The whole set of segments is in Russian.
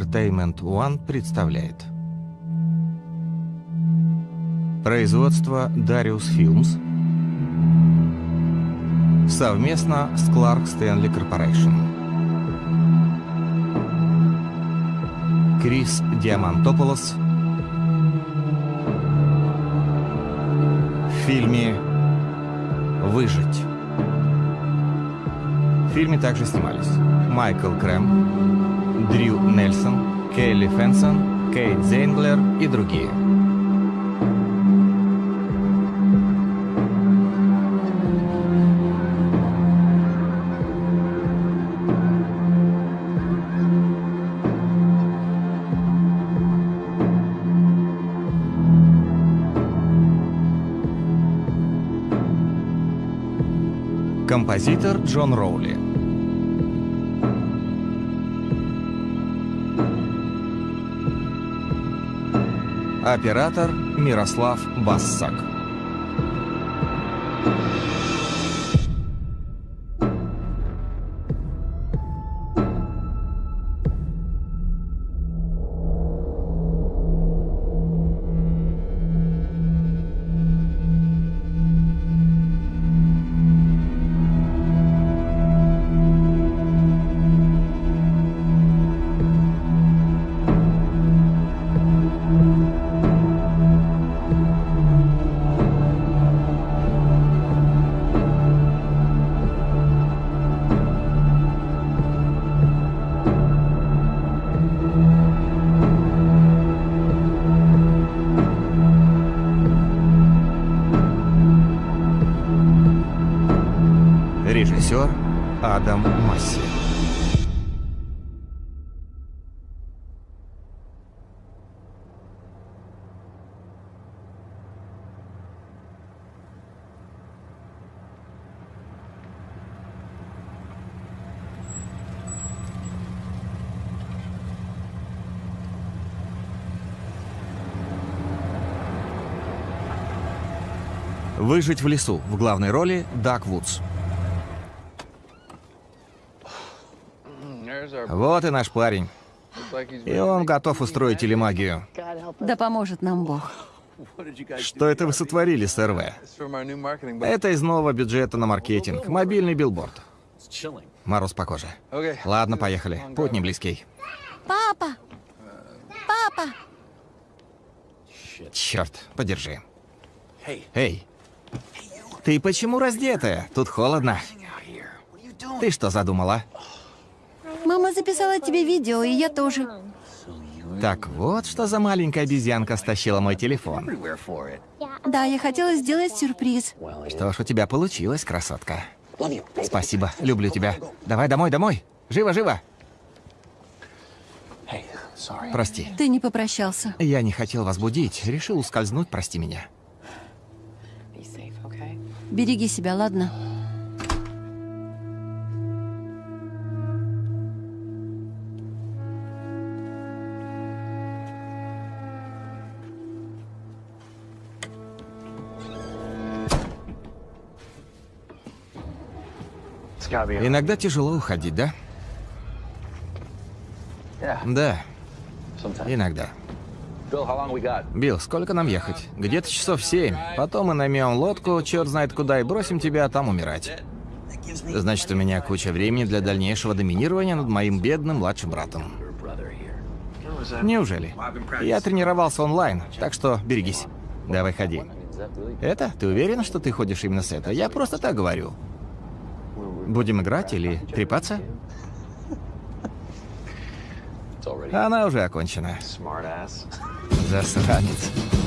Entertainment One представляет Производство Darius Films совместно с Clark Stanley Corporation. Крис Диамантополос в фильме «Выжить». В фильме также снимались Майкл Крэм, Дрю Нельсон, Келли Фенсон, Кейт Зейнглер и другие. Композитор Джон Роули. Оператор Мирослав Бассак. «Выжить в лесу» в главной роли Дак Вудс. Вот и наш парень. И он готов устроить телемагию. Да поможет нам Бог. Что это вы сотворили, сэр В? Это из нового бюджета на маркетинг. Мобильный билборд. Мороз по коже. Ладно, поехали. Путь не близкий. Папа! Папа! Черт, подержи. Эй, ты почему раздетая? Тут холодно. Ты что задумала? Мама записала тебе видео, и я тоже. Так вот, что за маленькая обезьянка стащила мой телефон. Да, я хотела сделать сюрприз. Что ж, у тебя получилось, красотка. Спасибо, люблю тебя. Давай домой, домой. Живо, живо. Прости. Ты не попрощался. Я не хотел вас будить. Решил ускользнуть, прости меня. Береги себя, ладно? Иногда тяжело уходить, да? Да, иногда. Билл, сколько нам ехать? Где-то часов семь. Потом мы наймем лодку, черт знает куда, и бросим тебя там умирать. Значит, у меня куча времени для дальнейшего доминирования над моим бедным младшим братом. Неужели? Я тренировался онлайн, так что берегись. Давай ходи. Это? Ты уверен, что ты ходишь именно с этого? Я просто так говорю. Будем играть или трепаться? Она уже окончена. zasraniec.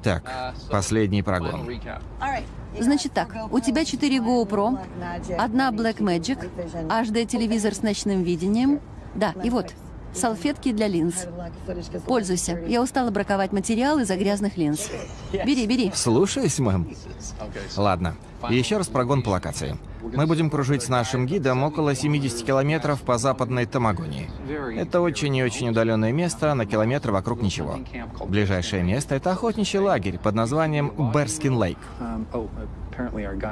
Итак, последний прогон. Значит так, у тебя 4 GoPro, одна Blackmagic, HD-телевизор с ночным видением. Да, и вот, салфетки для линз. Пользуйся. Я устала браковать материал из-за грязных линз. Бери, бери. Слушаюсь, мэм. Ладно. Еще раз прогон по локации. Мы будем кружить с нашим гидом около 70 километров по западной Тамагонии. Это очень и очень удаленное место, на километр вокруг ничего. Ближайшее место — это охотничий лагерь под названием Берскин Лейк.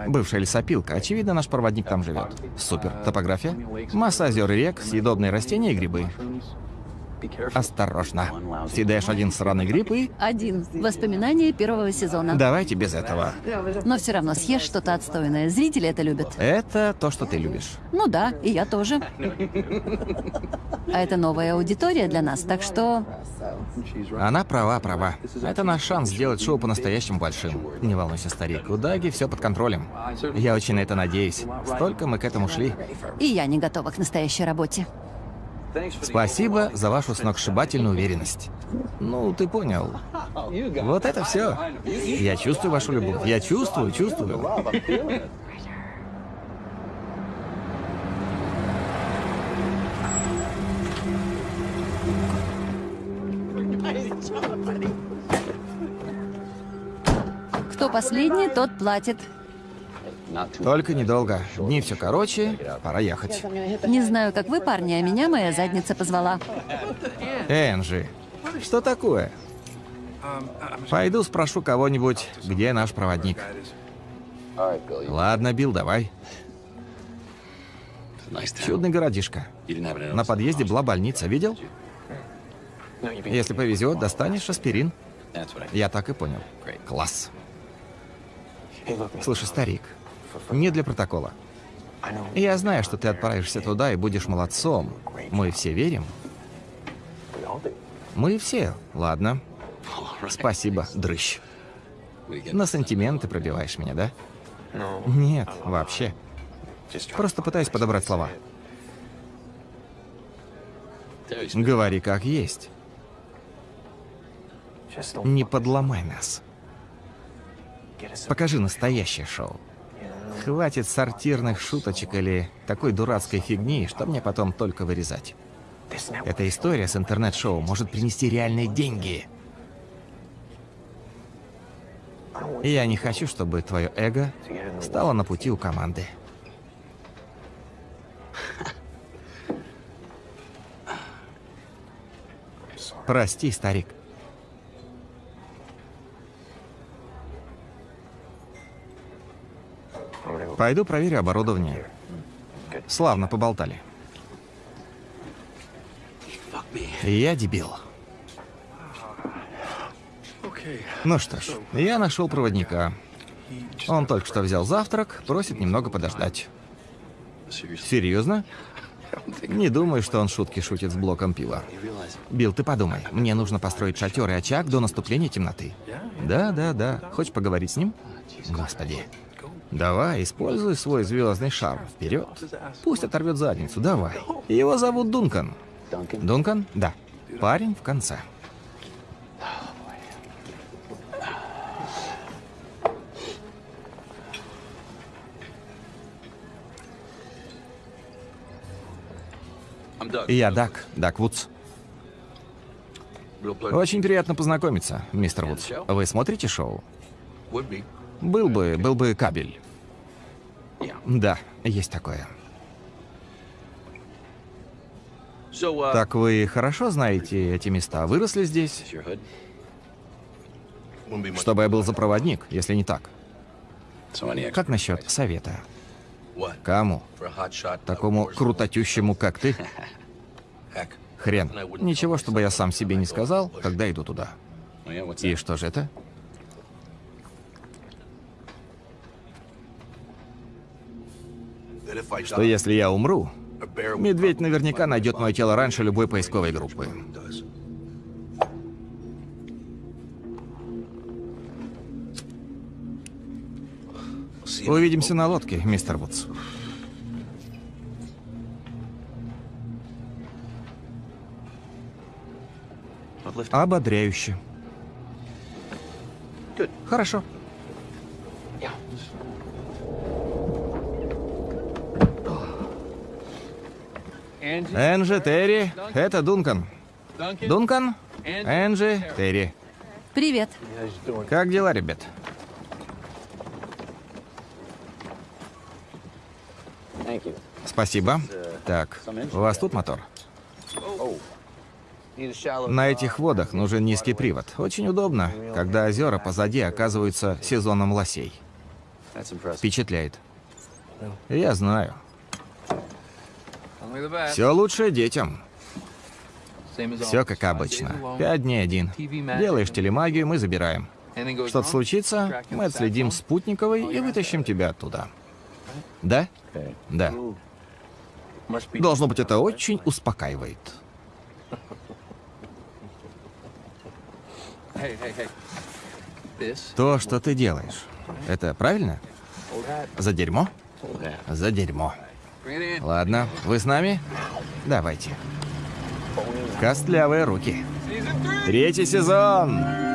Бывшая лесопилка. Очевидно, наш проводник там живет. Супер. Топография? Масса озер и рек, съедобные растения и грибы. Осторожно. Съедаешь один сраный гриб и... Один. Воспоминания первого сезона. Давайте без этого. Но все равно съешь что-то отстойное. Зрители это любят. Это то, что ты любишь. Ну да, и я тоже. А это новая аудитория для нас, так что... Она права, права. Это наш шанс сделать шоу по-настоящему большим. Не волнуйся, старик, у Даги все под контролем. Я очень на это надеюсь. Столько мы к этому шли. И я не готова к настоящей работе. Спасибо за вашу сногсшибательную уверенность. Ну, ты понял. Вот это все. Я чувствую вашу любовь. Я чувствую, чувствую. Кто последний, тот платит. Только недолго. Дни все короче, пора ехать. Не знаю, как вы, парни, а меня моя задница позвала. Энджи, что такое? Пойду спрошу кого-нибудь, где наш проводник. Ладно, Билл, давай. Чудный городишко. На подъезде была больница, видел? Если повезет, достанешь аспирин. Я так и понял. Класс. Слушай, старик, не для протокола. Я знаю, что ты отправишься туда и будешь молодцом. Мы все верим. Мы все. Ладно. Спасибо, дрыщ. На сантименты пробиваешь меня, да? Нет, вообще. Просто пытаюсь подобрать слова. Говори как есть. Не подломай нас. Покажи настоящее шоу. Хватит сортирных шуточек или такой дурацкой фигни, что мне потом только вырезать. Эта история с интернет-шоу может принести реальные деньги. И я не хочу, чтобы твое эго стало на пути у команды. Прости, старик. Пойду проверю оборудование. Славно поболтали. Я дебил. Ну что ж, я нашел проводника. Он только что взял завтрак, просит немного подождать. Серьезно? Не думаю, что он шутки шутит с блоком пива. Билл, ты подумай, мне нужно построить шатер и очаг до наступления темноты. Да, да, да. Хочешь поговорить с ним? Господи. Давай, используй свой звездный шар. Вперед. Пусть оторвет задницу, давай. Его зовут Дункан. Дункан? Да. Парень в конце. Я Дак, Дак Вудс. Очень приятно познакомиться, мистер Вудс. Вы смотрите шоу? Был бы, был бы кабель. Да, есть такое. Так вы хорошо знаете эти места? Выросли здесь? Чтобы я был за проводник, если не так. Как насчет совета? Кому? Такому крутотющему, как ты? Хрен. Ничего, чтобы я сам себе не сказал, когда иду туда. И что же это? Что если я умру, медведь наверняка найдет мое тело раньше любой поисковой группы. Увидимся на лодке, мистер Вудс. Ободряюще. Хорошо. Энджи, Терри, это Дункан. Дункан, Энджи, Терри. Привет. Как дела, ребят? Спасибо. Так, у вас тут мотор? На этих водах нужен низкий привод. Очень удобно, когда озера позади оказываются сезоном лосей. Впечатляет. Я знаю. Все лучше детям. Все как обычно. Пять дней один. Делаешь телемагию, мы забираем. Что-то случится, мы отследим спутниковый и вытащим тебя оттуда. Да? Да. Должно быть, это очень успокаивает. То, что ты делаешь, это правильно? За дерьмо? За дерьмо. Ладно, вы с нами? Давайте. Костлявые руки. Третий сезон!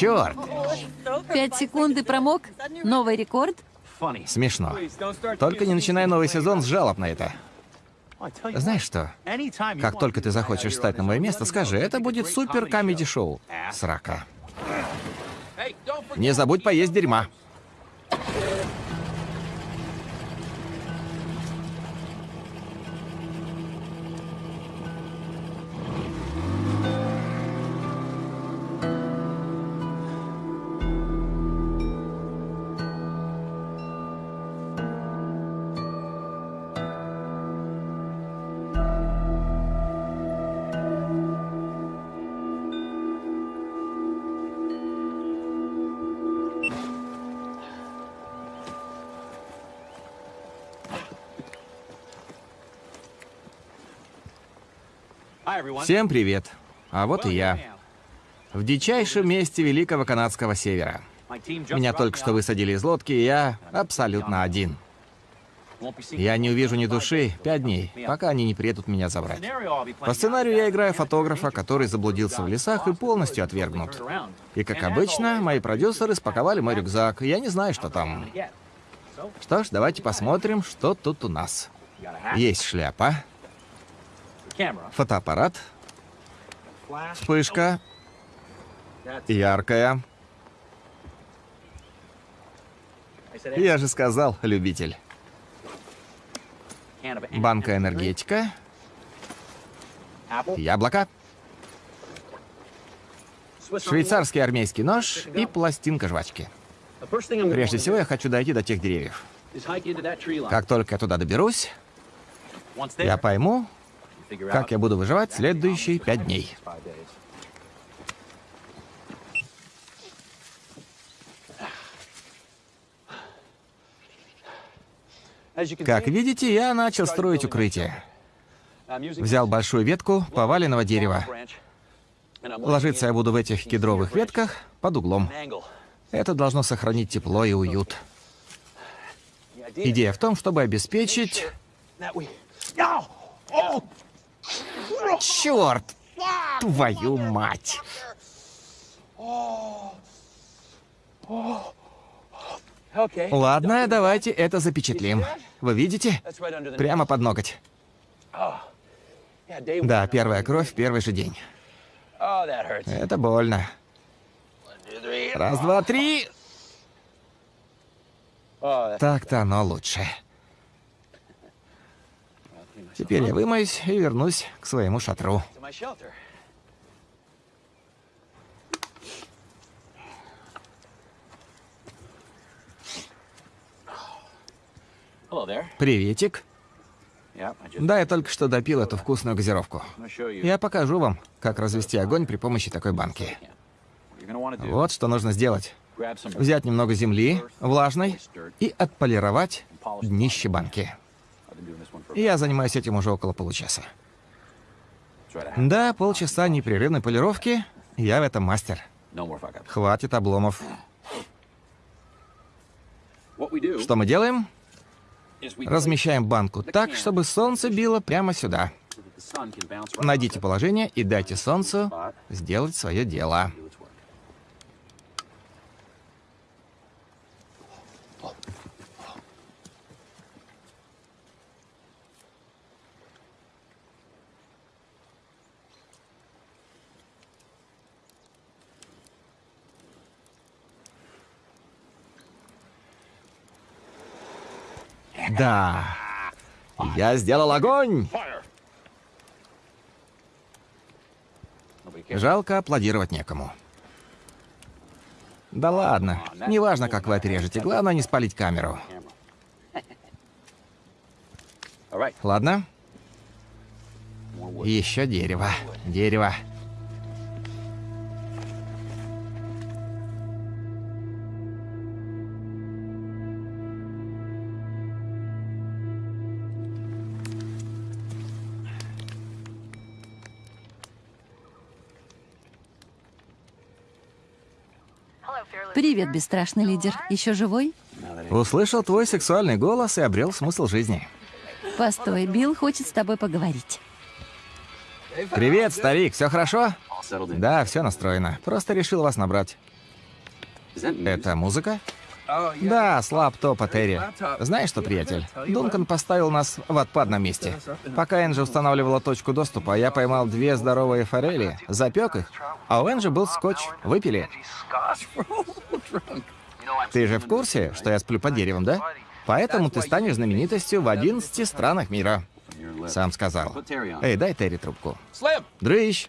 Черт! Пять секунд и промок. Новый рекорд. Смешно. Только не начинай новый сезон с жалоб на это. Знаешь что? Как только ты захочешь встать на мое место, скажи, это будет супер камеди-шоу. Срака. Не забудь поесть дерьма. Всем привет. А вот и я. В дичайшем месте Великого Канадского Севера. Меня только что высадили из лодки, и я абсолютно один. Я не увижу ни души пять дней, пока они не приедут меня забрать. По сценарию я играю фотографа, который заблудился в лесах и полностью отвергнут. И, как обычно, мои продюсеры спаковали мой рюкзак, и я не знаю, что там. Что ж, давайте посмотрим, что тут у нас. Есть шляпа, фотоаппарат, вспышка, яркая. Я же сказал, любитель. Банка энергетика, яблоко, швейцарский армейский нож и пластинка жвачки. Прежде всего, я хочу дойти до тех деревьев. Как только я туда доберусь, я пойму, как я буду выживать следующие пять дней. Как видите, я начал строить укрытие. Взял большую ветку поваленного дерева. Ложиться я буду в этих кедровых ветках под углом. Это должно сохранить тепло и уют. Идея в том, чтобы обеспечить... Черт! Твою мать! Ладно, давайте это запечатлим. Вы видите? Прямо под ноготь. Да, первая кровь в первый же день. Это больно. Раз, два, три. Так-то оно лучше. Теперь я вымоюсь и вернусь к своему шатру. Приветик. Да, я только что допил эту вкусную газировку. Я покажу вам, как развести огонь при помощи такой банки. Вот что нужно сделать. Взять немного земли, влажной, и отполировать днище банки. Я занимаюсь этим уже около получаса. Да, полчаса непрерывной полировки, я в этом мастер. Хватит обломов. Что мы делаем? Размещаем банку так, чтобы солнце било прямо сюда. Найдите положение и дайте солнцу сделать свое дело. Да. Я сделал огонь! Жалко, аплодировать некому. Да ладно, неважно, как вы отрежете, главное не спалить камеру. Ладно? Еще дерево, дерево. Привет, бесстрашный лидер. Еще живой? Услышал твой сексуальный голос и обрел смысл жизни. Постой, Билл хочет с тобой поговорить. Привет, старик, все хорошо? Да, все настроено. Просто решил вас набрать. Это музыка? Да, с лаптопа Терри. Знаешь что, приятель? Дункан поставил нас в отпадном месте. Пока Энджи устанавливала точку доступа, я поймал две здоровые форели, запек их, а у Энджи был скотч. Выпили. Ты же в курсе, что я сплю под деревом, да? Поэтому ты станешь знаменитостью в 11 странах мира. Сам сказал. Эй, дай Терри трубку. Дрыщ!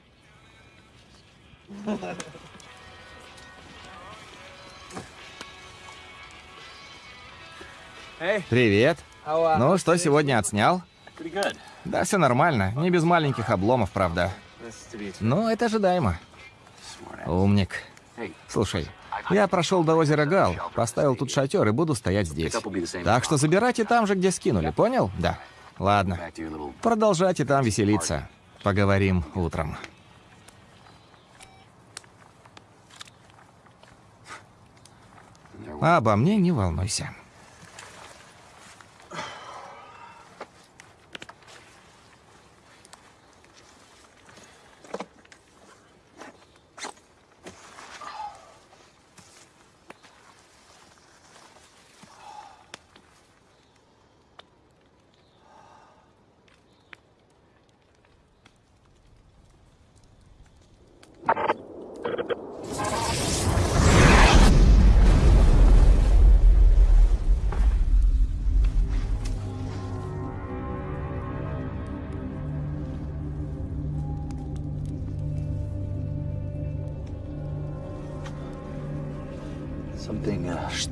Привет. Ну, что сегодня отснял? Да, все нормально. Не без маленьких обломов, правда. Но это ожидаемо. Умник. Слушай, я прошел до озера Гал, поставил тут шатер и буду стоять здесь. Так что забирайте там же, где скинули, понял? Да. Ладно. Продолжайте там веселиться. Поговорим утром. Обо мне не волнуйся.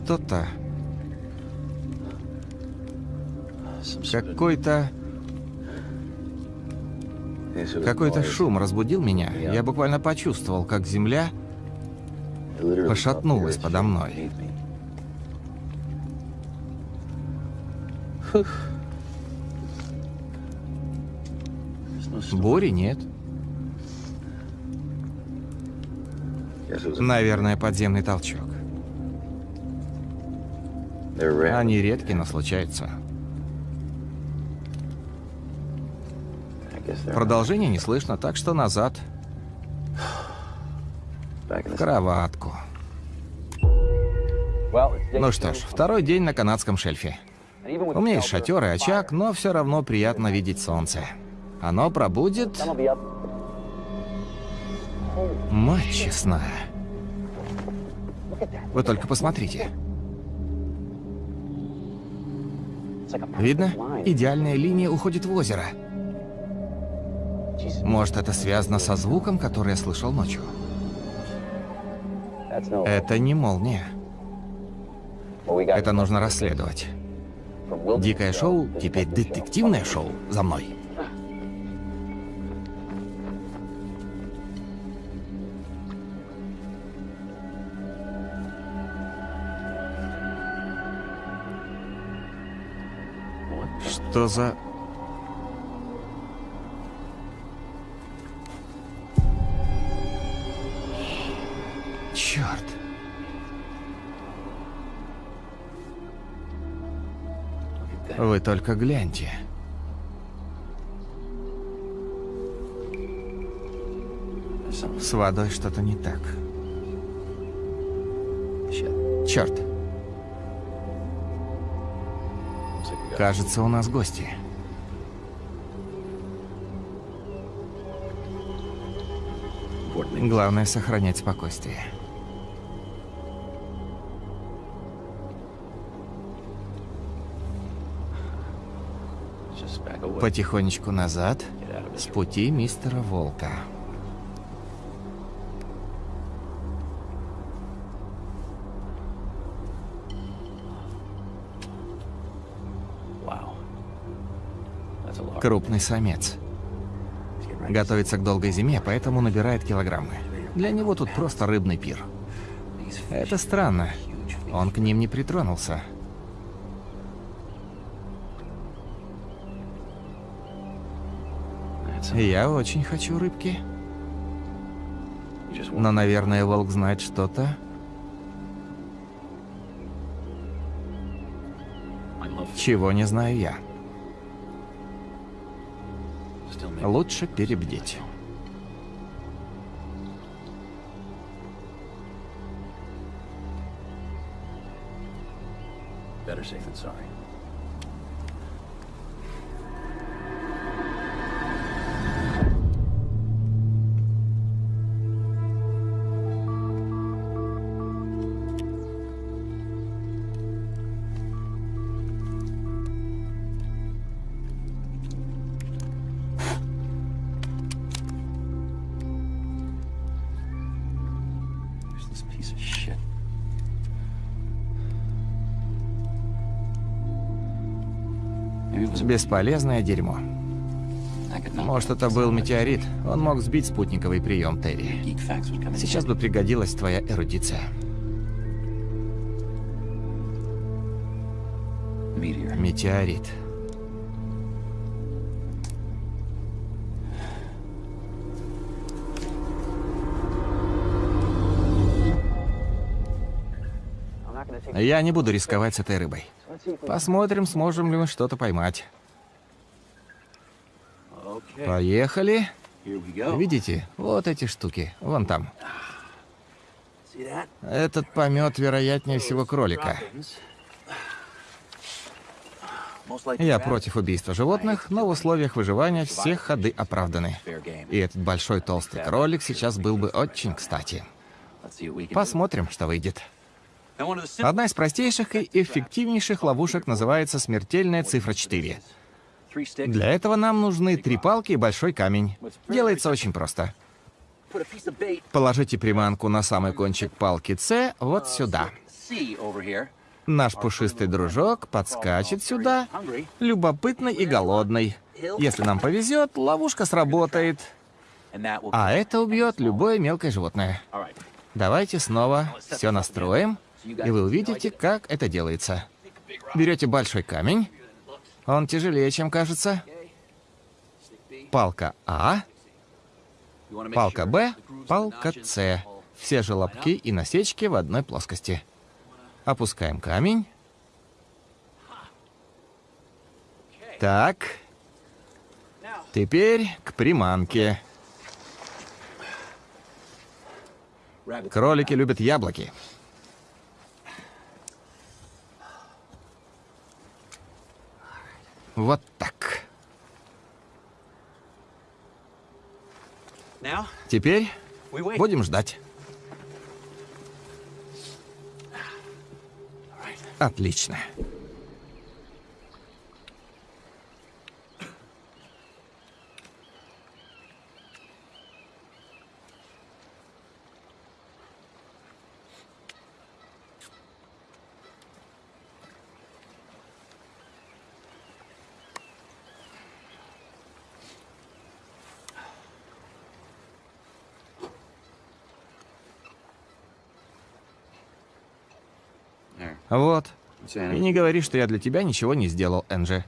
Что-то... Какой-то... Какой-то шум разбудил меня. Я буквально почувствовал, как земля пошатнулась подо мной. Бури нет. Наверное, подземный толчок. Они редки, но случаются. Продолжения не слышно, так что назад. В кроватку. Ну что ж, второй день на канадском шельфе. У меня есть шатер и очаг, но все равно приятно видеть солнце. Оно пробудет... Мать честная. Вы только посмотрите. Видно? Идеальная линия уходит в озеро. Может, это связано со звуком, который я слышал ночью? Это не молния. Это нужно расследовать. Дикое шоу, теперь детективное шоу. За мной. Что за... Черт. Вы только гляньте. С водой что-то не так. Черт. Кажется, у нас гости. Главное сохранять спокойствие. Потихонечку назад, с пути мистера Волка. Крупный самец. Готовится к долгой зиме, поэтому набирает килограммы. Для него тут просто рыбный пир. Это странно. Он к ним не притронулся. Я очень хочу рыбки. Но, наверное, волк знает что-то. Чего не знаю я. Лучше перебдеть. Better safe than sorry. Бесполезное дерьмо. Может, это был метеорит. Он мог сбить спутниковый прием, Терри. Сейчас бы пригодилась твоя эрудиция. Метеорит. Я не буду рисковать с этой рыбой. Посмотрим, сможем ли мы что-то поймать. Поехали. Видите? Вот эти штуки. Вон там. Этот помет, вероятнее всего, кролика. Я против убийства животных, но в условиях выживания все ходы оправданы. И этот большой толстый кролик сейчас был бы очень кстати. Посмотрим, что выйдет. Одна из простейших и эффективнейших ловушек называется смертельная цифра 4. Для этого нам нужны три палки и большой камень. Делается очень просто. Положите приманку на самый кончик палки С вот сюда. Over here. Наш пушистый дружок подскачет сюда, любопытный и голодный. Если нам повезет, ловушка сработает, а это убьет любое мелкое животное. Давайте снова все настроим, и вы увидите, как это делается. Берете большой камень. Он тяжелее, чем кажется. Палка А. Палка Б. Палка С. Все желобки и насечки в одной плоскости. Опускаем камень. Так. Теперь к приманке. Кролики любят яблоки. Вот так. Теперь будем ждать. Отлично. Вот. И не говори, что я для тебя ничего не сделал, Энджи.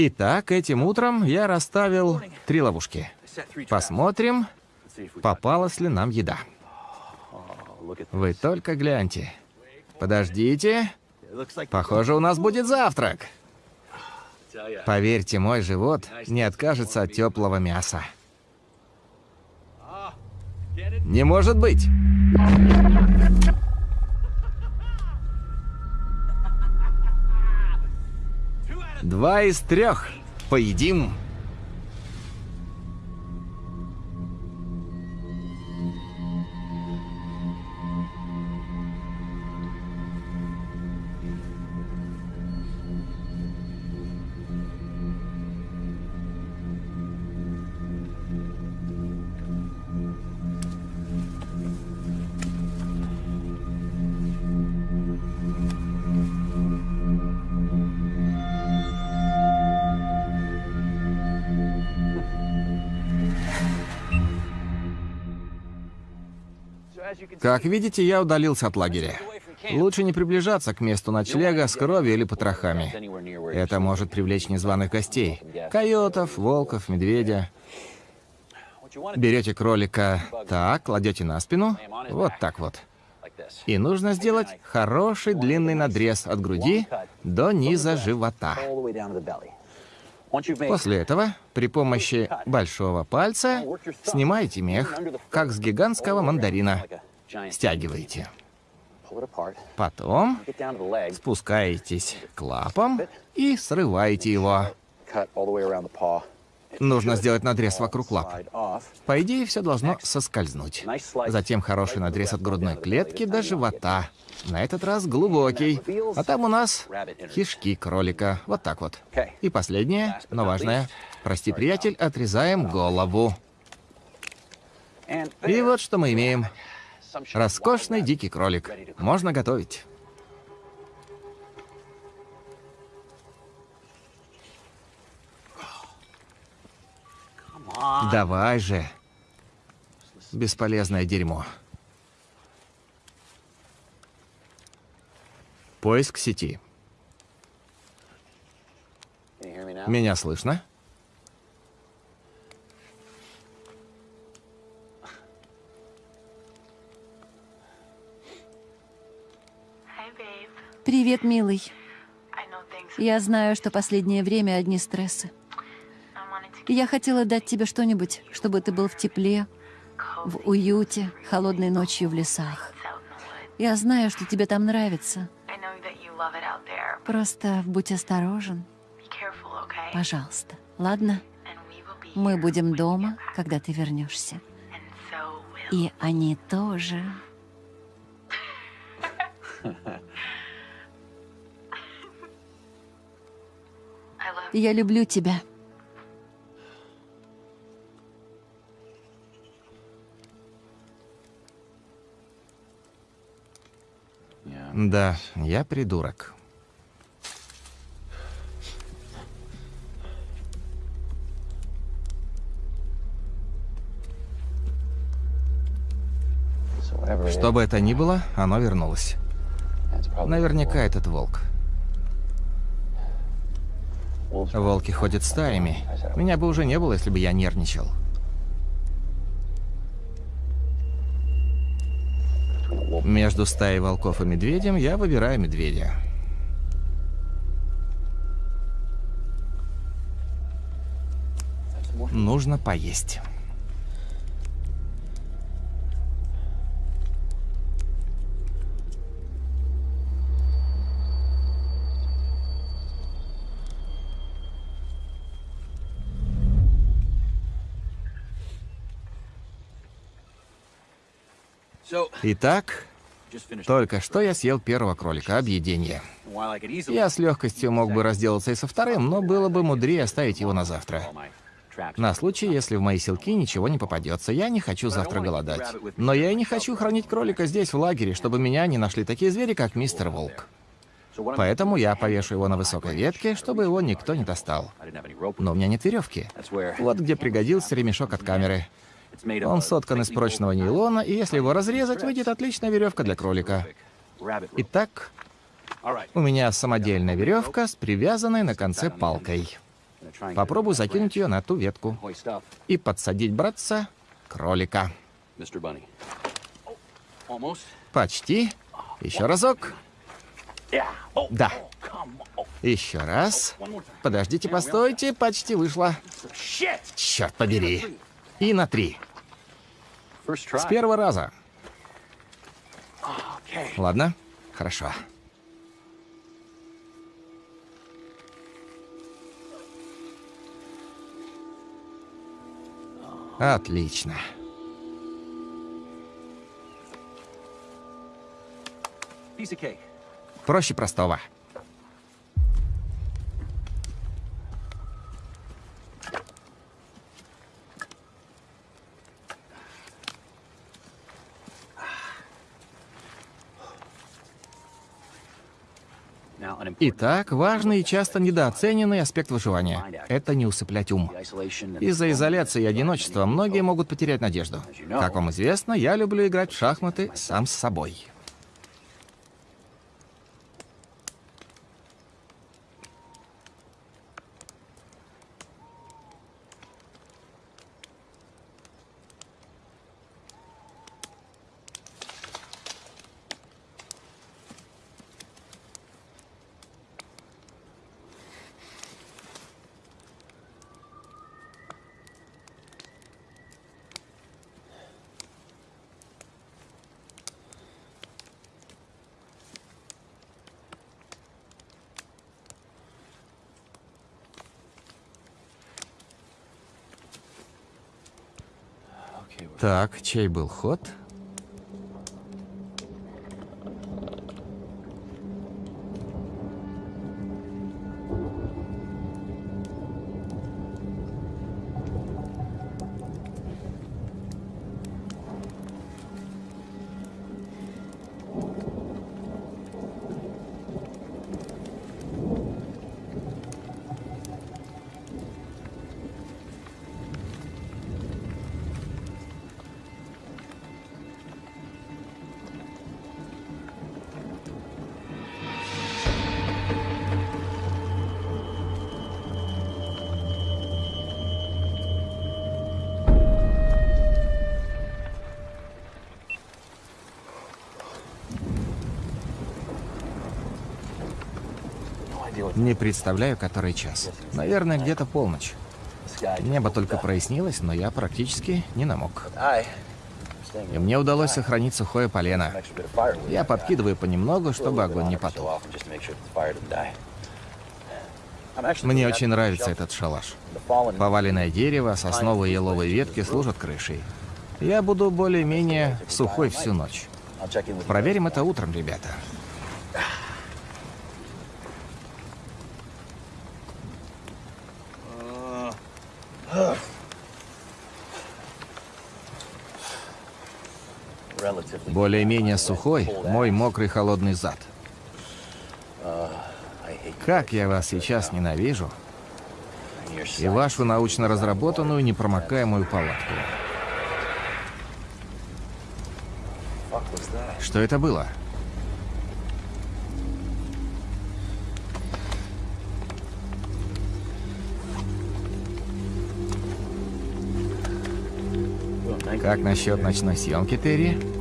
Итак, этим утром я расставил три ловушки. Посмотрим, Попалась ли нам еда. Вы только гляньте. Подождите. Похоже, у нас будет завтрак. Поверьте, мой живот не откажется от теплого мяса. Не может быть. Два из трех. Поедим. Как видите, я удалился от лагеря. Лучше не приближаться к месту ночлега с кровью или потрохами. Это может привлечь незваных гостей. Койотов, волков, медведя. Берете кролика так, кладете на спину, вот так вот. И нужно сделать хороший длинный надрез от груди до низа живота. После этого при помощи большого пальца снимаете мех, как с гигантского мандарина. Стягиваете. Потом спускаетесь к лапам и срываете его. Нужно сделать надрез вокруг лап. По идее, все должно соскользнуть. Затем хороший надрез от грудной клетки до живота. На этот раз глубокий. А там у нас кишки кролика. Вот так вот. И последнее, но важное. Прости, приятель, отрезаем голову. И вот что мы имеем. Роскошный дикий кролик. Можно готовить. Давай же. Бесполезное дерьмо. Поиск сети. Меня слышно? Привет, милый. Я знаю, что последнее время одни стрессы. Я хотела дать тебе что-нибудь, чтобы ты был в тепле, в уюте, холодной ночью в лесах. Я знаю, что тебе там нравится. Просто будь осторожен, пожалуйста. Ладно? Мы будем дома, когда ты вернешься. И они тоже. I love Я люблю тебя. Да, я придурок. Что бы это ни было, оно вернулось. Наверняка этот волк. Волки ходят стаями. Меня бы уже не было, если бы я нервничал. Между стаей волков и медведем я выбираю медведя. Нужно поесть. Итак, только что я съел первого кролика, объедение. Я с легкостью мог бы разделаться и со вторым, но было бы мудрее оставить его на завтра. На случай, если в мои селки ничего не попадется. Я не хочу завтра голодать. Но я и не хочу хранить кролика здесь, в лагере, чтобы меня не нашли такие звери, как мистер Волк. Поэтому я повешу его на высокой ветке, чтобы его никто не достал. Но у меня нет веревки. Вот где пригодился ремешок от камеры. Он соткан из прочного нейлона, и если его разрезать, выйдет отличная веревка для кролика. Итак, у меня самодельная веревка с привязанной на конце палкой. Попробую закинуть ее на ту ветку и подсадить братца кролика. Почти. Еще разок. Да. Еще раз. Подождите, постойте, почти вышло. Черт побери. И на три. С первого раза. Ладно, хорошо. Отлично. Проще простого. Итак, важный и часто недооцененный аспект выживания — это не усыплять ум. Из-за изоляции и одиночества многие могут потерять надежду. Как вам известно, я люблю играть в шахматы сам с собой. Так, чей был ход? Не представляю, который час. Наверное, где-то полночь. Небо только прояснилось, но я практически не намок. И мне удалось сохранить сухое полено. Я подкидываю понемногу, чтобы огонь не потух. Мне очень нравится этот шалаш. Поваленное дерево, сосновые и еловые ветки служат крышей. Я буду более-менее сухой всю ночь. Проверим это утром, ребята. Более-менее сухой мой мокрый холодный зад. Как я вас сейчас ненавижу и вашу научно разработанную непромокаемую палатку. Что это было? Как насчет ночной съемки, Терри?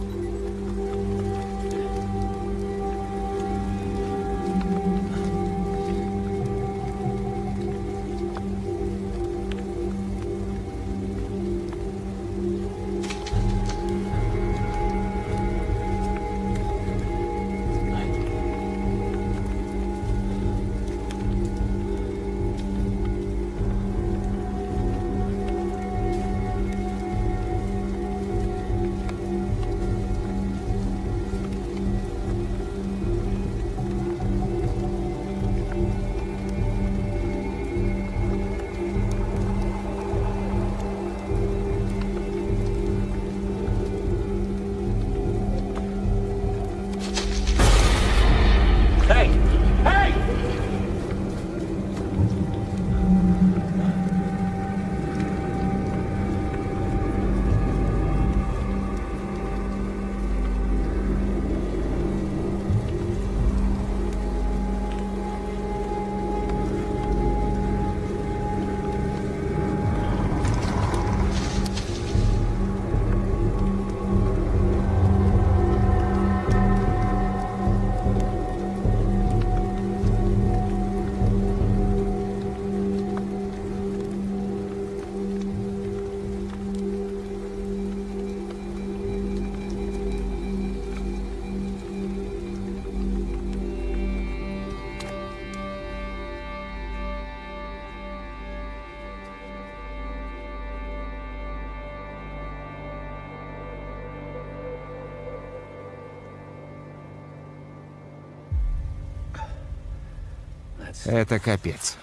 Это капец.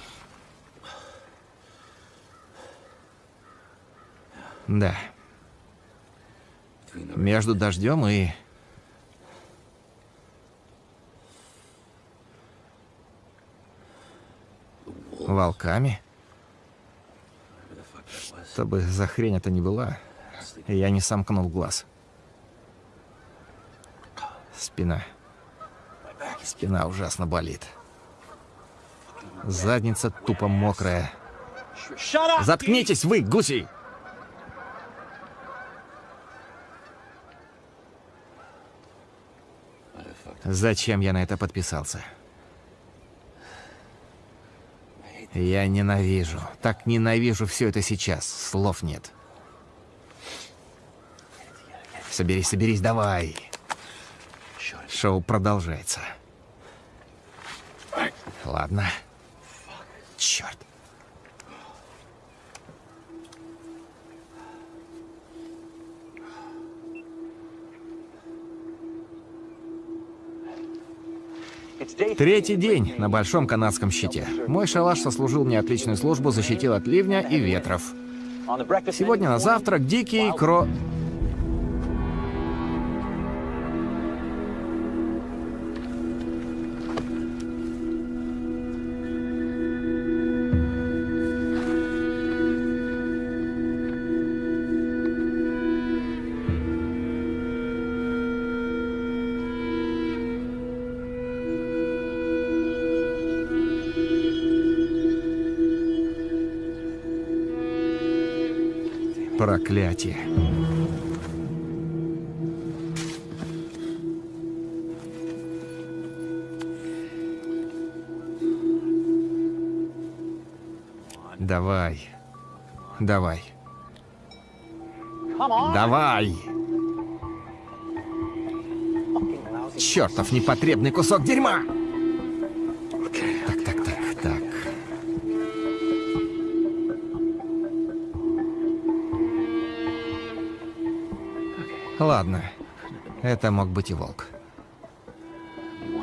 Да. Между дождем и... Волками? Что бы за хрень это ни была, я не сомкнул глаз. Спина. Спина ужасно болит. Задница тупо мокрая. Заткнитесь вы, гуси! Зачем я на это подписался? Я ненавижу, так ненавижу все это сейчас, слов нет. Соберись, соберись, давай. Шоу продолжается. Ладно. Черт. Третий день на Большом Канадском щите. Мой шалаш сослужил мне отличную службу, защитил от ливня и ветров. Сегодня на завтрак дикий кро... Проклятие. Давай. Давай. Давай. Чертов непотребный кусок дерьма! Ладно. Это мог быть и волк.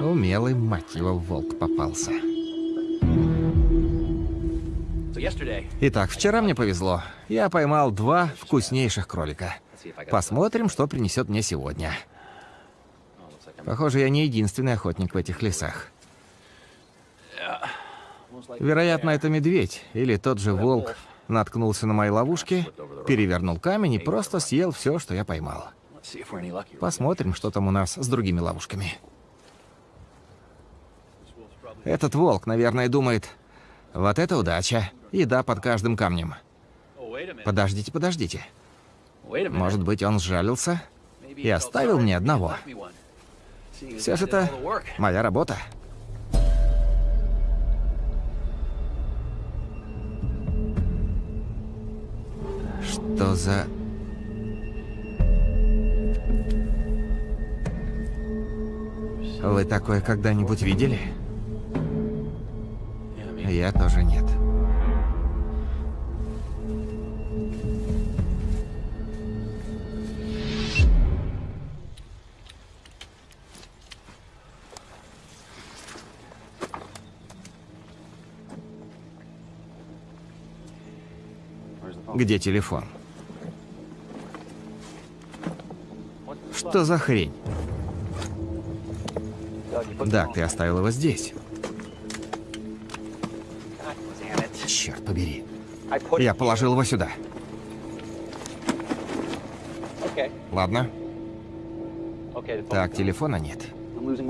Умелый, мать его, волк попался. Итак, вчера мне повезло. Я поймал два вкуснейших кролика. Посмотрим, что принесет мне сегодня. Похоже, я не единственный охотник в этих лесах. Вероятно, это медведь или тот же волк наткнулся на мои ловушки, перевернул камень и просто съел все, что я поймал. Посмотрим, что там у нас с другими ловушками. Этот волк, наверное, думает, вот это удача, еда под каждым камнем. Подождите, подождите. Может быть, он сжалился и оставил мне одного. Все же это моя работа. Что за... Вы такое когда-нибудь видели? Я тоже нет. Где телефон? Что за хрень? Да, ты оставил его здесь. Черт побери. Я положил его сюда. Ладно. Так, телефона нет.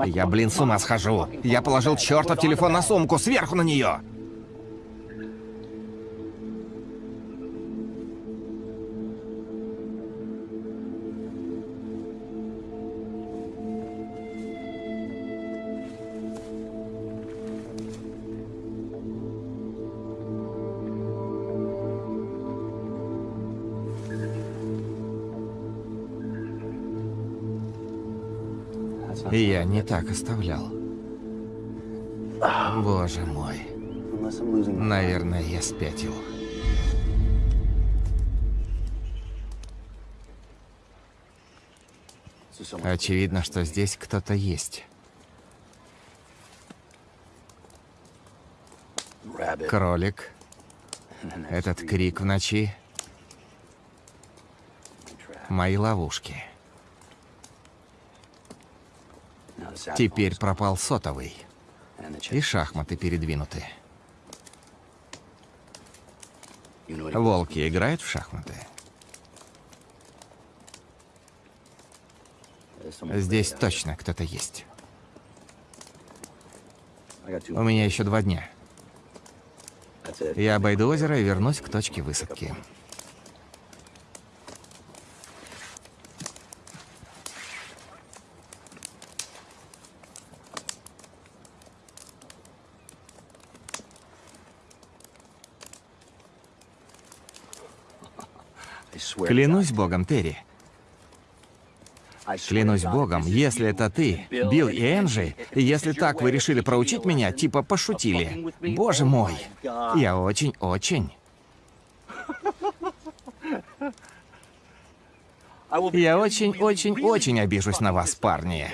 Я, блин, с ума схожу. Я положил чертов телефон на сумку, сверху на нее. Не так оставлял. Боже мой. Наверное, я спятил. Очевидно, что здесь кто-то есть. Кролик. Этот крик в ночи. Мои ловушки. Теперь пропал сотовый. И шахматы передвинуты. Волки играют в шахматы? Здесь точно кто-то есть. У меня еще два дня. Я обойду озеро и вернусь к точке высадки. Клянусь богом, Терри. Клянусь богом, если это ты, Билл и Энджи, если так вы решили проучить меня, типа пошутили. Боже мой, я очень-очень... Я очень-очень-очень обижусь на вас, парни.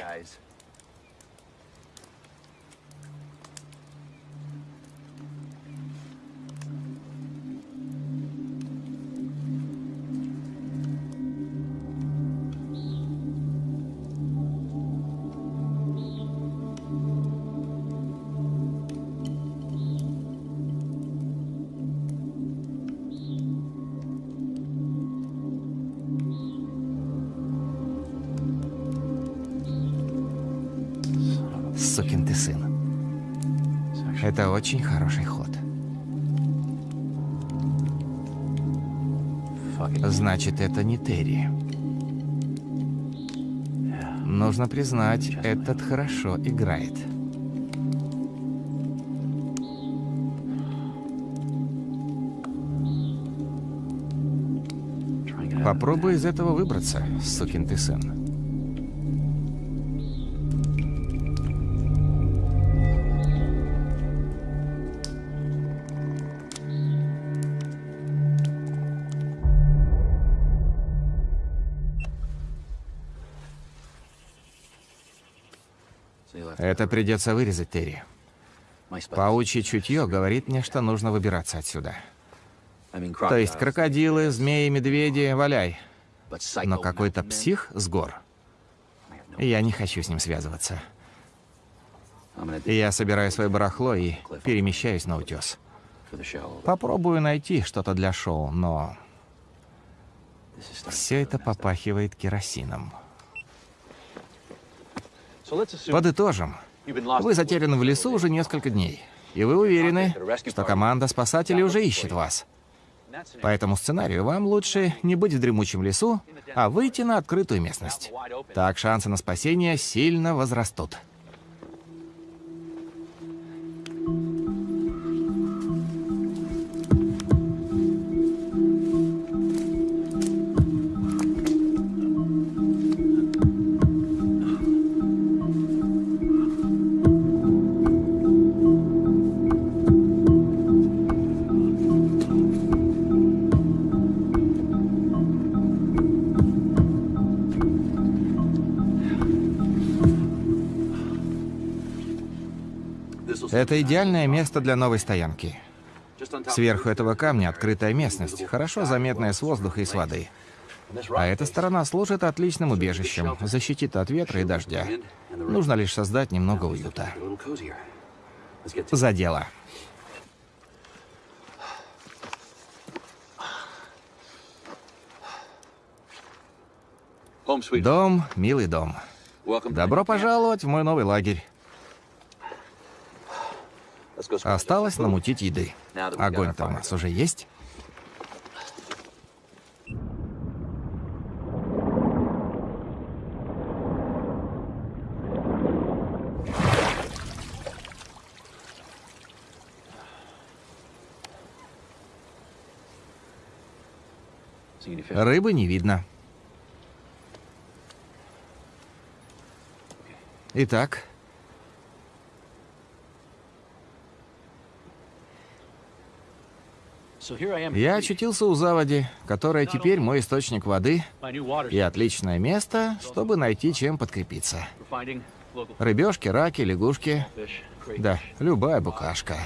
Очень хороший ход. Значит, это не Терри. Нужно признать, этот хорошо играет. Попробуй из этого выбраться, сукин ты сын. Это придется вырезать, Терри. Паучье чутье говорит мне, что нужно выбираться отсюда. То есть крокодилы, змеи, медведи, валяй. Но какой-то псих с гор. Я не хочу с ним связываться. Я собираю свое барахло и перемещаюсь на утес. Попробую найти что-то для шоу, но... Все это попахивает керосином. Подытожим. Вы затеряны в лесу уже несколько дней. И вы уверены, что команда спасателей уже ищет вас. По этому сценарию вам лучше не быть в дремучем лесу, а выйти на открытую местность. Так шансы на спасение сильно возрастут. Это идеальное место для новой стоянки. Сверху этого камня открытая местность, хорошо заметная с воздуха и с воды. А эта сторона служит отличным убежищем, защитит от ветра и дождя. Нужно лишь создать немного уюта. За дело. Дом, милый дом. Добро пожаловать в мой новый лагерь. Осталось намутить еды. Огонь-то у нас уже есть? Рыбы не видно. Итак, я очутился у заводи, которая теперь мой источник воды и отличное место, чтобы найти чем подкрепиться. Рыбешки, раки, лягушки. Да, любая букашка.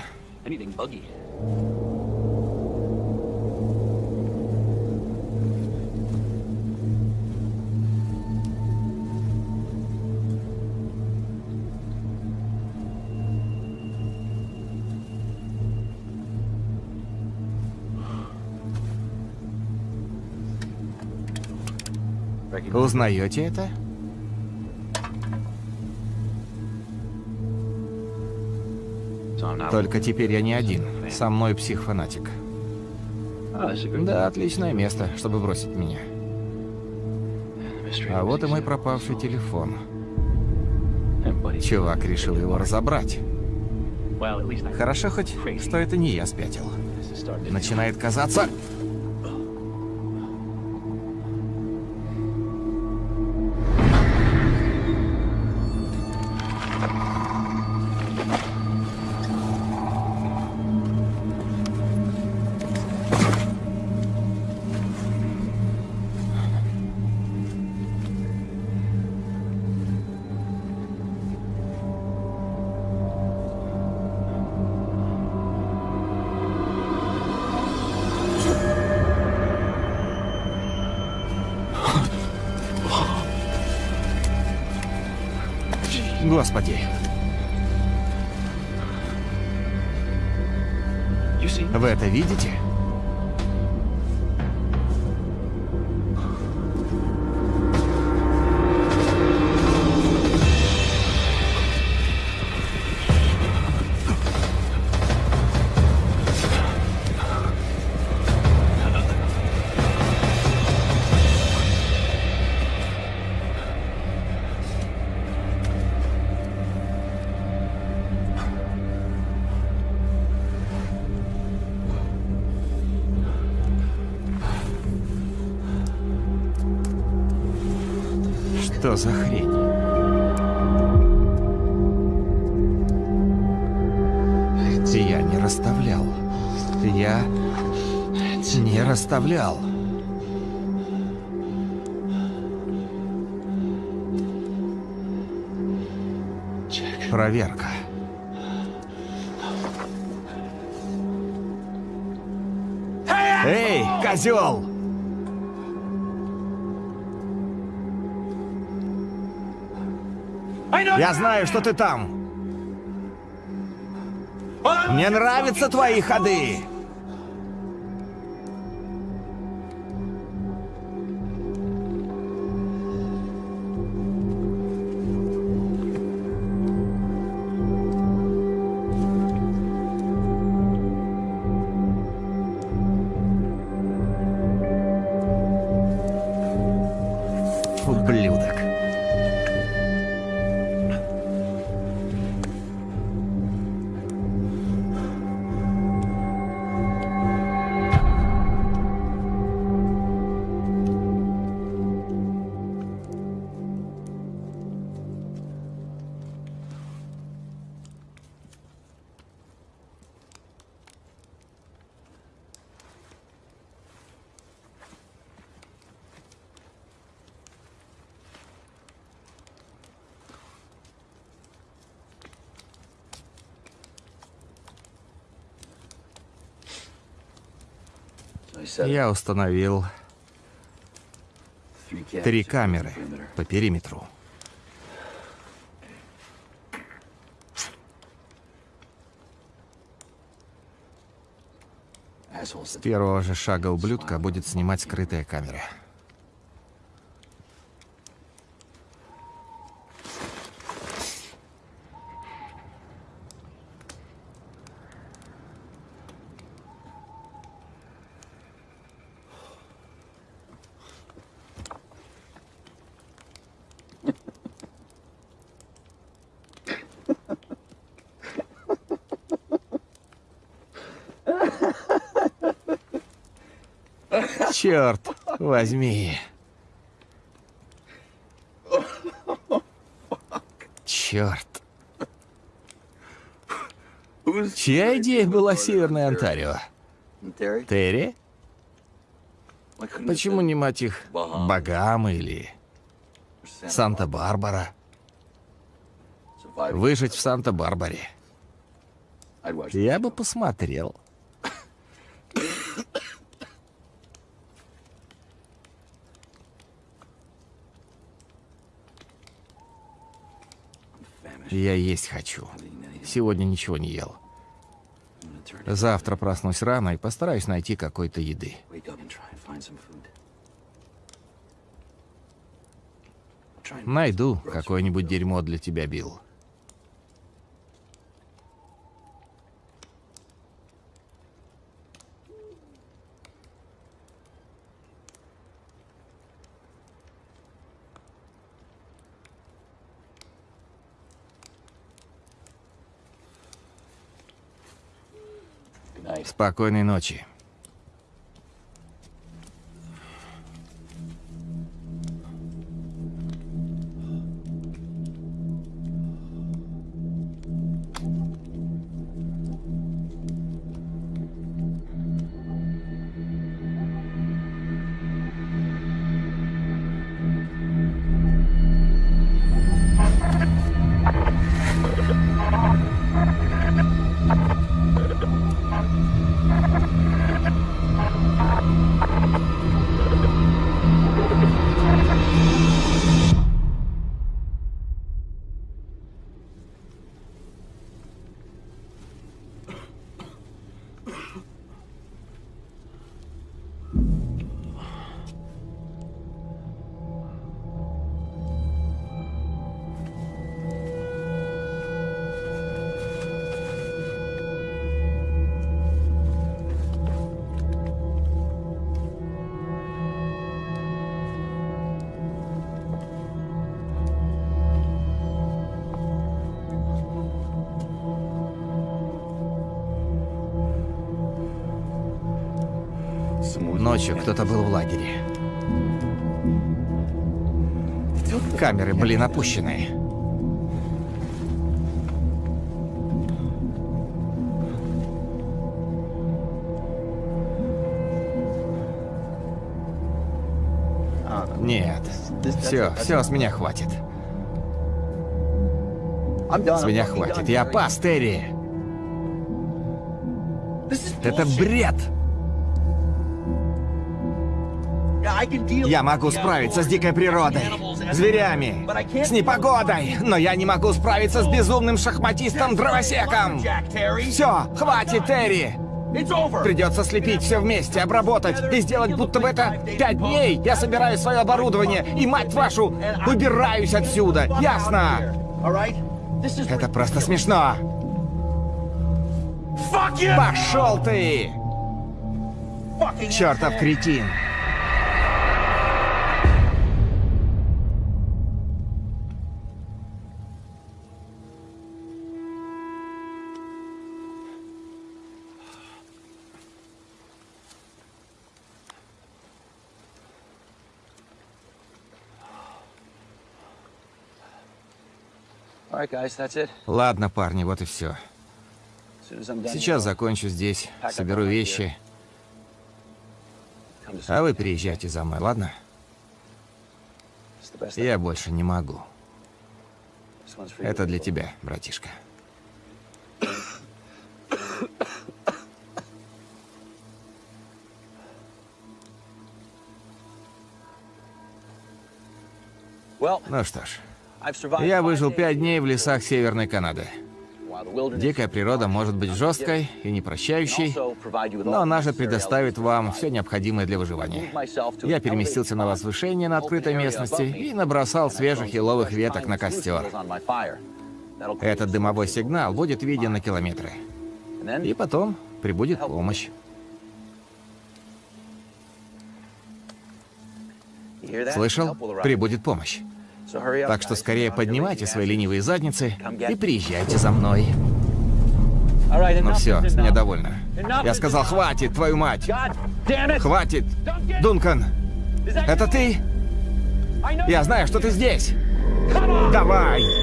Узнаете это? Только теперь я не один. Со мной псих-фанатик. Да, отличное место, чтобы бросить меня. А вот и мой пропавший телефон. Чувак решил его разобрать. Хорошо хоть, что это не я спятил. Начинает казаться... Господи. Вы это видите? Не расставлял. Проверка. Эй, козел! Я знаю, что ты там. Мне нравятся твои ходы. Я установил три камеры по периметру. С первого же шага ублюдка будет снимать скрытая камера. Черт возьми. Черт. Чья идея была Северная Онтарио? Терри? Почему не мать их Багамы или Санта-Барбара? Выжить в Санта-Барбаре. Я бы посмотрел. Я есть хочу. Сегодня ничего не ел. Завтра проснусь рано и постараюсь найти какой-то еды. Найду какое-нибудь дерьмо для тебя, Билл. Спокойной ночи. Ночью кто-то был в лагере. Камеры, блин, опущены. Нет. Все, все, с меня хватит. С меня хватит. Я пас, Терри. Это бред. Я могу справиться с дикой придой, зверями, с непогодой, но я не могу справиться с безумным шахматистом-дровосеком. Все, хватит, Терри. Придется слепить все вместе, обработать и сделать, будто бы это пять дней. Я собираю свое оборудование и, мать вашу, выбираюсь отсюда. Ясно? Это просто смешно. Пошел ты! Чертов кретин! Ладно, парни, вот и все. Сейчас закончу здесь, соберу вещи, а вы приезжайте за мной, ладно? Я больше не могу. Это для тебя, братишка. Ну что ж, я выжил пять дней в лесах Северной Канады. Дикая природа может быть жесткой и непрощающей, но она же предоставит вам все необходимое для выживания. Я переместился на возвышение на открытой местности и набросал свежих еловых веток на костер. Этот дымовой сигнал будет виден на километры. И потом прибудет помощь. Слышал? Прибудет помощь. Так что скорее поднимайте свои ленивые задницы и приезжайте за мной. Ну все, с меня довольно. Я сказал, хватит, твою мать! Хватит! Дункан, это ты? Я знаю, что ты здесь. Давай!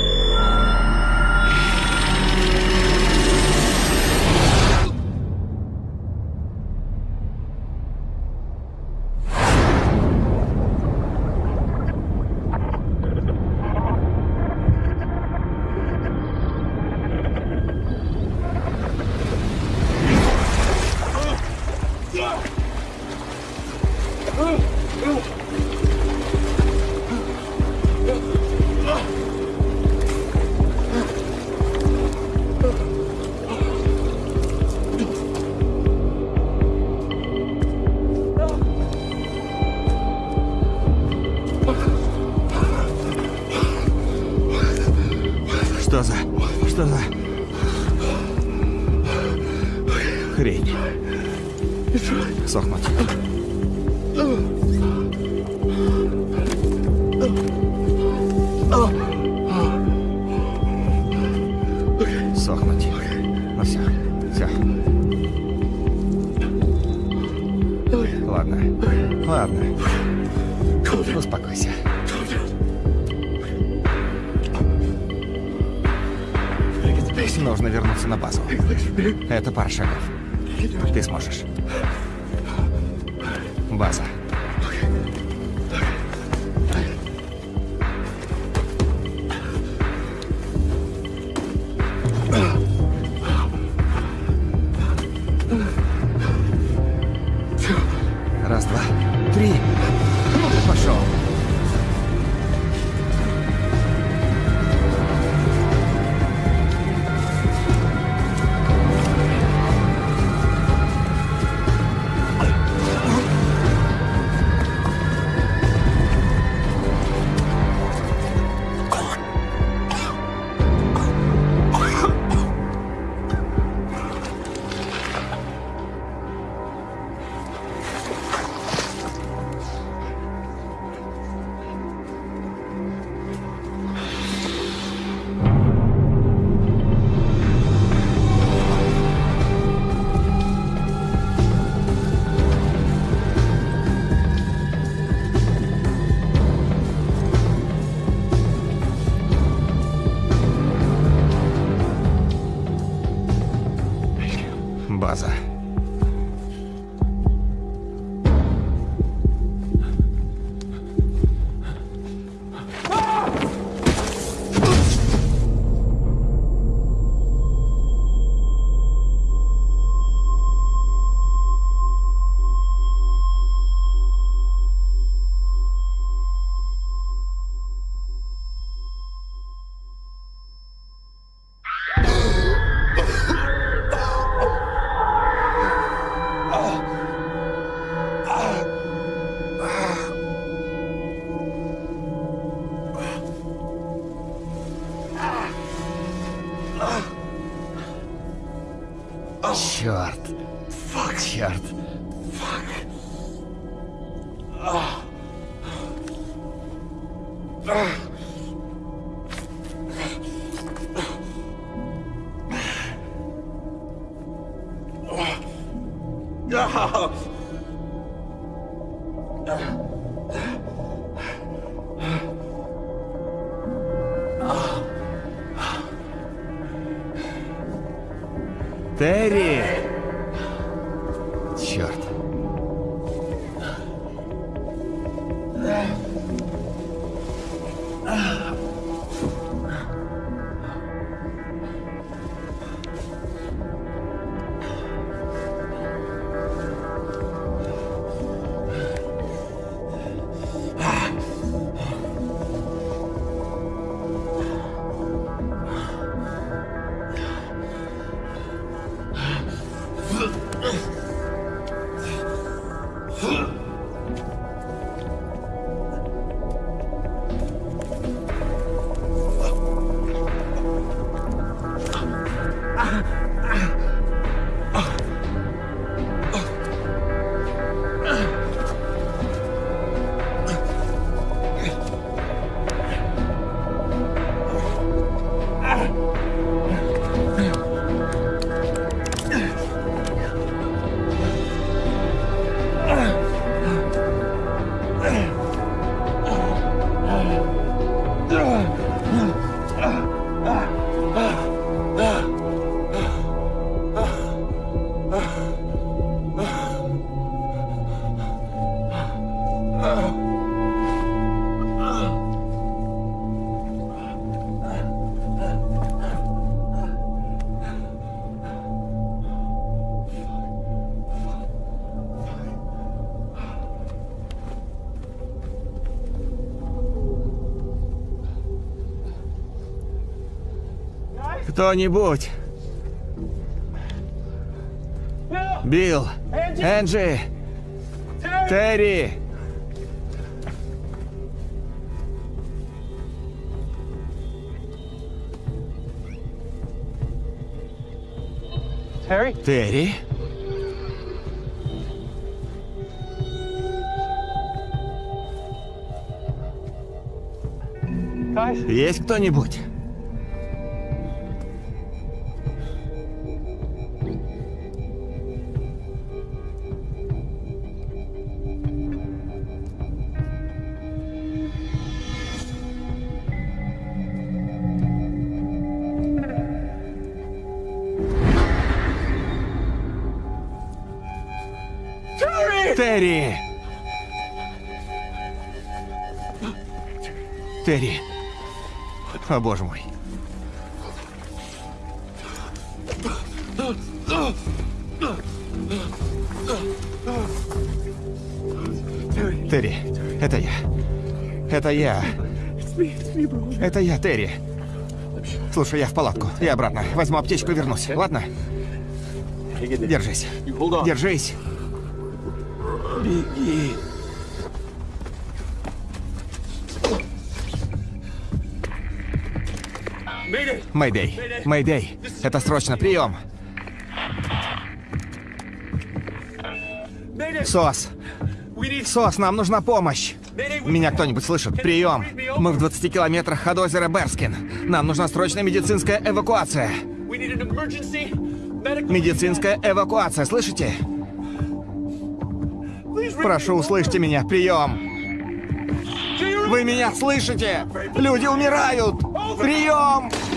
Это пара Кто-нибудь! Билл! Энджи! Терри! Терри? Есть кто-нибудь? О, боже мой. Терри, это я. Это я. Это я, Терри. Слушай, я в палатку. Я обратно. Возьму аптечку и вернусь. Ладно? Держись. Держись. Беги. Мэйдэй. Мэйдэй. Это срочно. Прием. СОС. СОС, нам нужна помощь. Меня кто-нибудь слышит? Прием. Мы в 20 километрах от озера Берскин. Нам нужна срочная медицинская эвакуация. Медицинская эвакуация, слышите? Прошу, услышьте меня. Прием. Вы меня слышите? Люди умирают. Прием.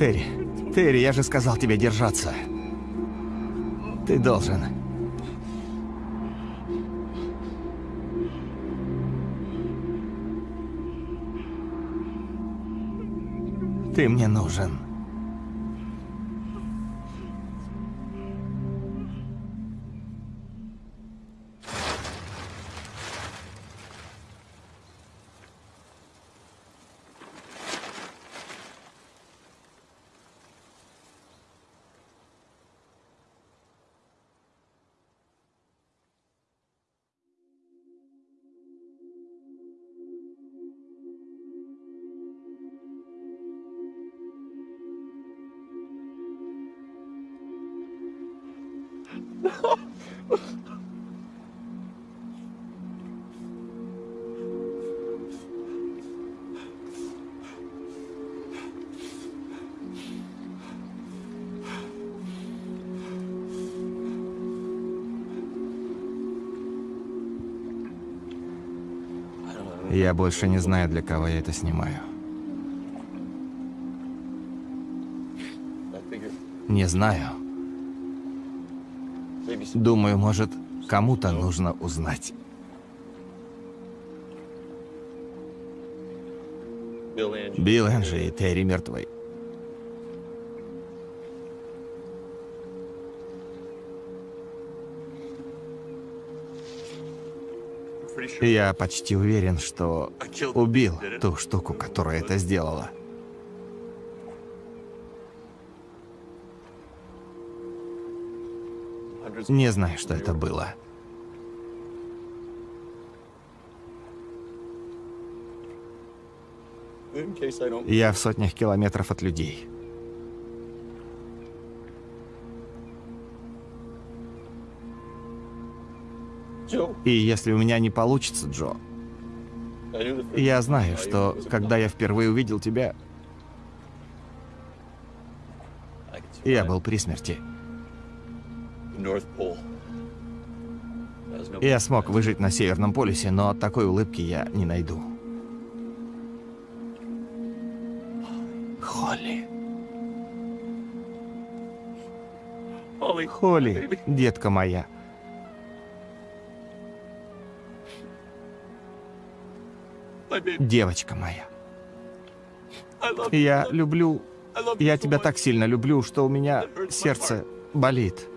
Терри, Терри, я же сказал тебе держаться. Ты должен. Ты мне нужен. Я больше не знаю, для кого я это снимаю. Не знаю. Думаю, может, кому-то нужно узнать. Билл Энджи и Терри мертвы. Я почти уверен, что убил ту штуку, которая это сделала. Не знаю, что это было. Я в сотнях километров от людей. И если у меня не получится, Джо, я знаю, что когда я впервые увидел тебя, я был при смерти. Я смог выжить на Северном полюсе, но такой улыбки я не найду. Холли. Холли, детка моя. Девочка моя. Я люблю... Я тебя так сильно люблю, что у меня сердце болит.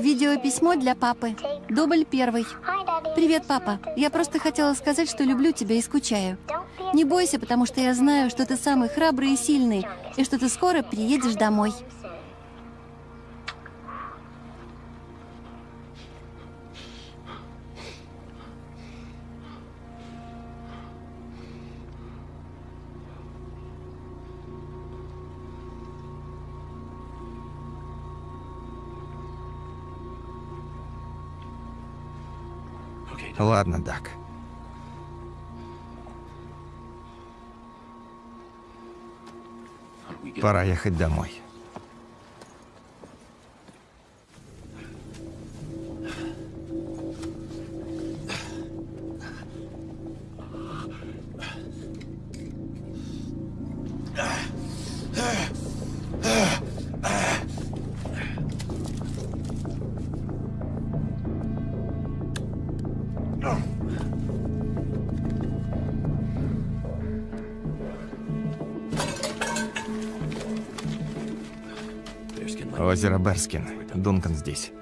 Видеописьмо для папы. Дубль первый. Привет, папа. Я просто хотела сказать, что люблю тебя и скучаю. Не бойся, потому что я знаю, что ты самый храбрый и сильный, и что ты скоро приедешь домой. Пора ехать домой. Озеро Берскин. Дункан здесь.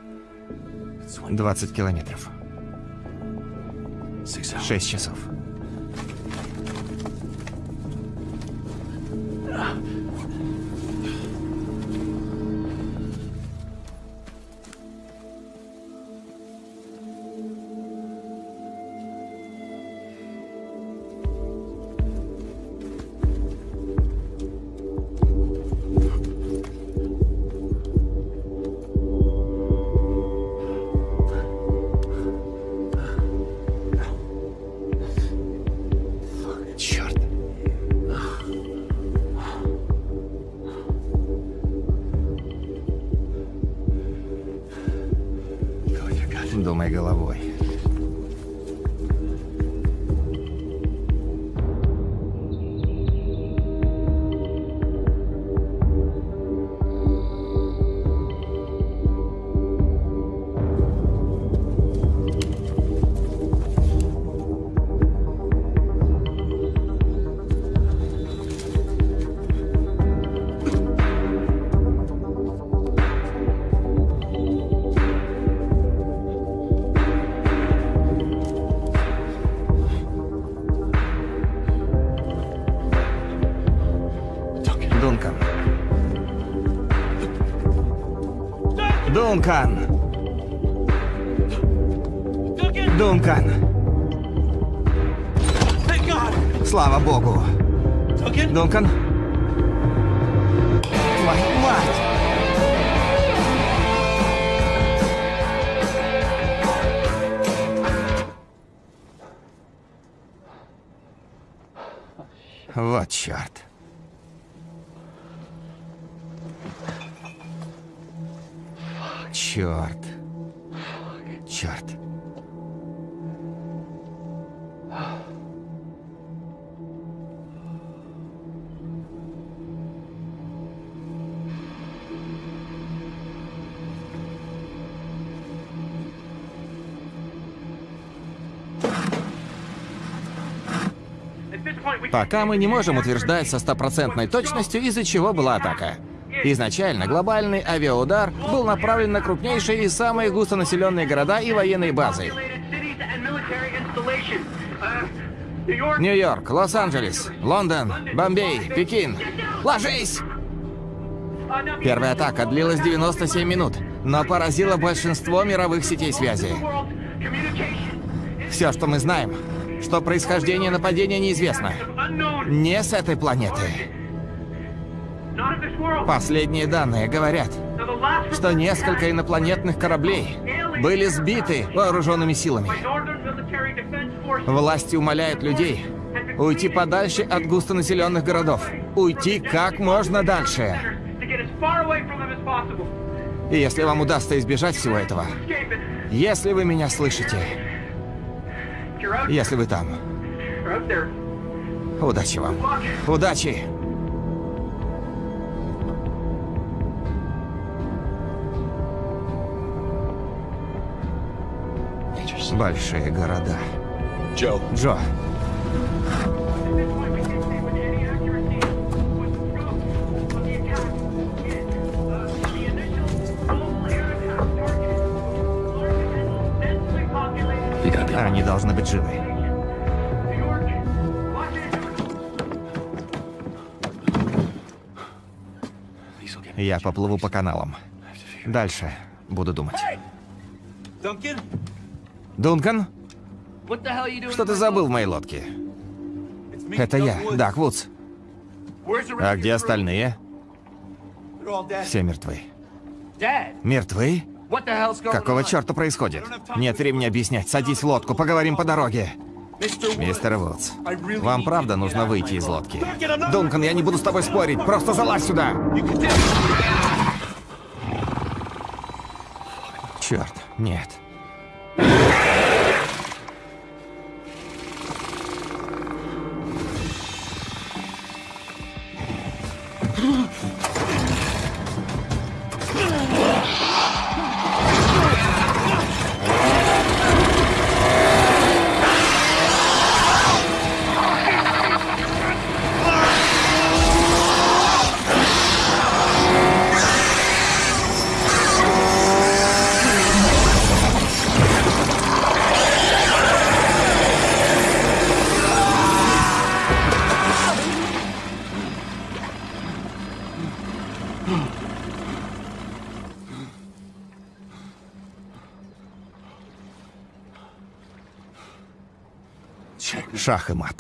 20 километров. 6 часов. Дункан! Пока мы не можем утверждать со стопроцентной точностью, из-за чего была атака. Изначально глобальный авиаудар был направлен на крупнейшие и самые густонаселенные города и военные базы. Нью-Йорк, Лос-Анджелес, Лондон, Бомбей, Пекин. Ложись! Первая атака длилась 97 минут, но поразила большинство мировых сетей связи. Все, что мы знаем, что происхождение нападения неизвестно. Не с этой планеты. Последние данные говорят, что несколько инопланетных кораблей были сбиты вооруженными силами. Власти умоляют людей уйти подальше от густонаселенных городов. Уйти как можно дальше. И если вам удастся избежать всего этого, если вы меня слышите, если вы там, удачи вам. Удачи! Большие города. Joe. Джо, живы. Я поплыву по каналам. Дальше буду думать. Дункан? Что ты забыл в моей лодке? Это я, Дак Вудс. А где остальные? Все мертвы. Мертвы? Какого черта происходит? Нет времени объяснять. Садись в лодку, поговорим по дороге. Мистер Вудс, вам правда нужно выйти из лодки? Дункан, я не буду с тобой спорить. Просто залазь сюда. Черт, нет. Шах и мат.